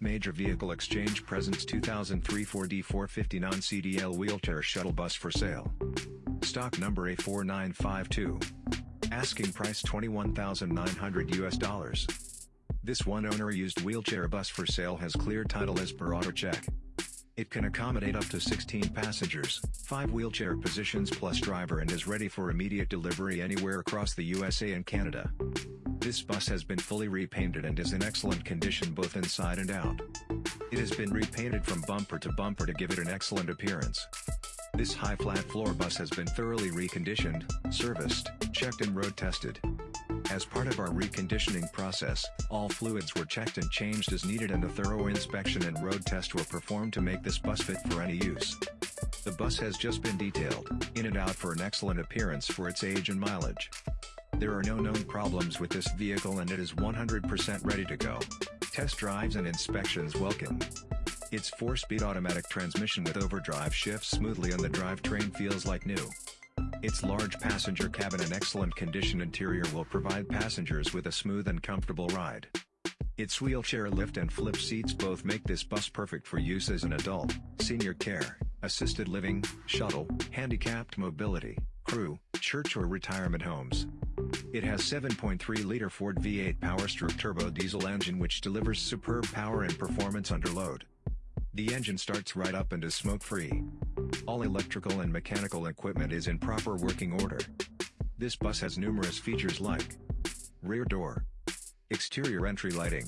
Major Vehicle Exchange presents 2003 Ford E450 non-CDL wheelchair shuttle bus for sale. Stock number A4952. Asking price 21,900 US dollars. This one-owner used wheelchair bus for sale has clear title as per AutoCheck. It can accommodate up to 16 passengers, 5 wheelchair positions plus driver and is ready for immediate delivery anywhere across the USA and Canada. This bus has been fully repainted and is in excellent condition both inside and out. It has been repainted from bumper to bumper to give it an excellent appearance. This high flat floor bus has been thoroughly reconditioned, serviced, checked and road tested. As part of our reconditioning process, all fluids were checked and changed as needed and a thorough inspection and road test were performed to make this bus fit for any use. The bus has just been detailed, in and out for an excellent appearance for its age and mileage. There are no known problems with this vehicle and it is 100% ready to go. Test drives and inspections welcome. Its 4-speed automatic transmission with overdrive shifts smoothly and the drivetrain feels like new. Its large passenger cabin and excellent condition interior will provide passengers with a smooth and comfortable ride. Its wheelchair lift and flip seats both make this bus perfect for use as an adult, senior care, assisted living, shuttle, handicapped mobility, crew, church or retirement homes. It has 7.3-liter Ford V8 Powerstroke turbo diesel engine which delivers superb power and performance under load. The engine starts right up and is smoke-free. All electrical and mechanical equipment is in proper working order. This bus has numerous features like rear door, exterior entry lighting,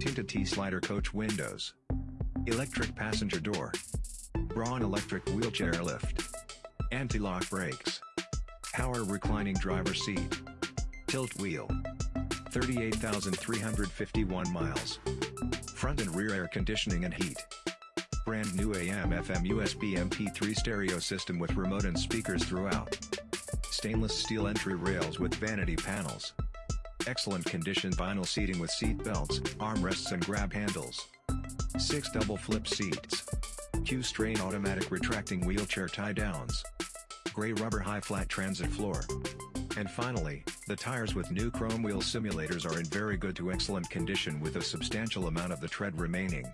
tinted T-slider coach windows, electric passenger door, Braun electric wheelchair lift, anti-lock brakes, power reclining driver seat, tilt wheel, 38,351 miles, front and rear air conditioning and heat. Brand new AM FM USB MP3 stereo system with remote and speakers throughout. Stainless steel entry rails with vanity panels. Excellent condition vinyl seating with seat belts, armrests and grab handles. 6 double flip seats. Q'Straint automatic retracting wheelchair tie downs. Gray rubber high flat transit floor. And finally, the tires with new chrome wheel simulators are in very good to excellent condition with a substantial amount of the tread remaining.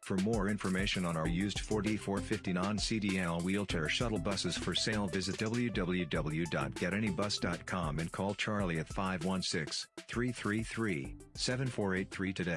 For more information on our used Ford E450 non-CDL wheelchair shuttle buses for sale visit www.getanybus.com and call Charlie at 516-333-7483 today.